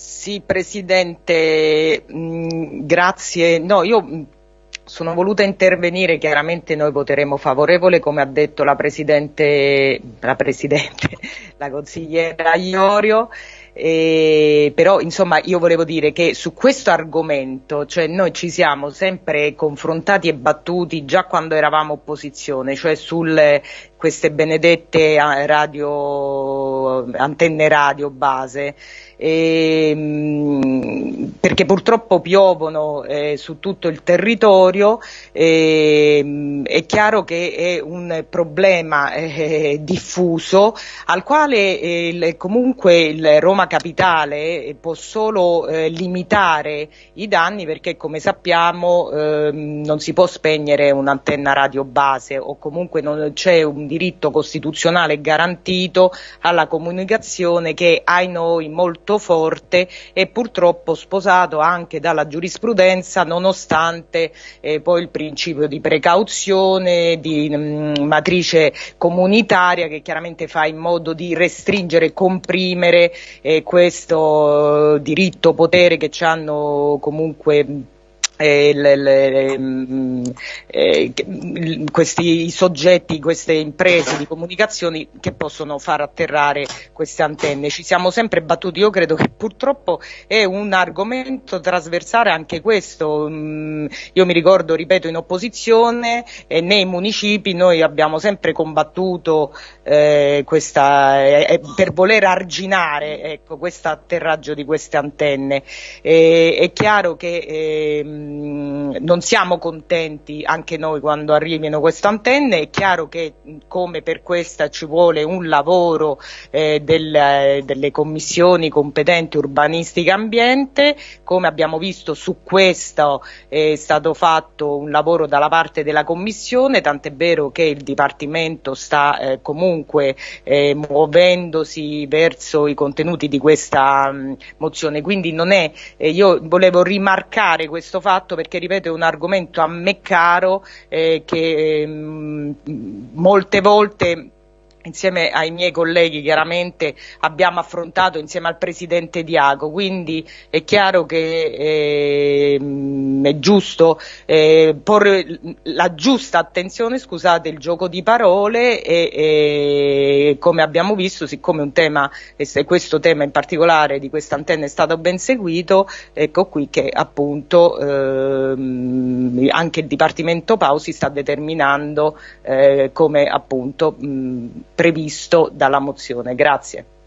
Sì, Presidente, mm, grazie. No, io mm, sono voluta intervenire, chiaramente noi voteremo favorevole, come ha detto la Presidente, la, Presidente, la consigliera Iorio. Eh, però insomma io volevo dire che su questo argomento cioè noi ci siamo sempre confrontati e battuti già quando eravamo opposizione, cioè su queste benedette eh, antenne radio base e, ehm, perché purtroppo piovono eh, su tutto il territorio, e, è chiaro che è un problema eh, diffuso al quale eh, comunque il Roma Capitale può solo eh, limitare i danni perché come sappiamo ehm, non si può spegnere un'antenna radio base o comunque non c'è un diritto costituzionale garantito alla comunicazione che ai noi molto forte e purtroppo sposato anche dalla giurisprudenza nonostante eh, poi il principio di precauzione, di mh, mm, matrice comunitaria che chiaramente fa in modo di restringere e comprimere eh, questo eh, diritto potere che ci hanno comunque eh, le, le, eh, questi soggetti, queste imprese di comunicazioni che possono far atterrare queste antenne. Ci siamo sempre battuti, io credo che purtroppo è un argomento trasversale anche questo. Mm, io mi ricordo, ripeto, in opposizione e nei municipi noi abbiamo sempre combattuto eh, questa, eh, per voler arginare ecco, questo atterraggio di queste antenne. è chiaro che eh, non siamo contenti anche noi quando arrivino queste antenne, è chiaro che come per questa ci vuole un lavoro eh, del, delle commissioni competenti urbanistica ambiente, come abbiamo visto su questo è stato fatto un lavoro dalla parte della commissione, tant'è vero che il Dipartimento sta eh, comunque eh, muovendosi verso i contenuti di questa mh, mozione, quindi non è, eh, io volevo rimarcare questo fatto perché ripeto è un argomento a me caro eh, che mh, mm, molte volte insieme ai miei colleghi chiaramente abbiamo affrontato insieme al presidente Diago, quindi è chiaro che eh, è giusto eh, porre la giusta attenzione, scusate il gioco di parole e, e come abbiamo visto, siccome un tema, questo tema in particolare di questa antenna è stato ben seguito, ecco qui che appunto eh, anche il Dipartimento Pausi sta determinando eh, come appunto mh, previsto dalla mozione. Grazie.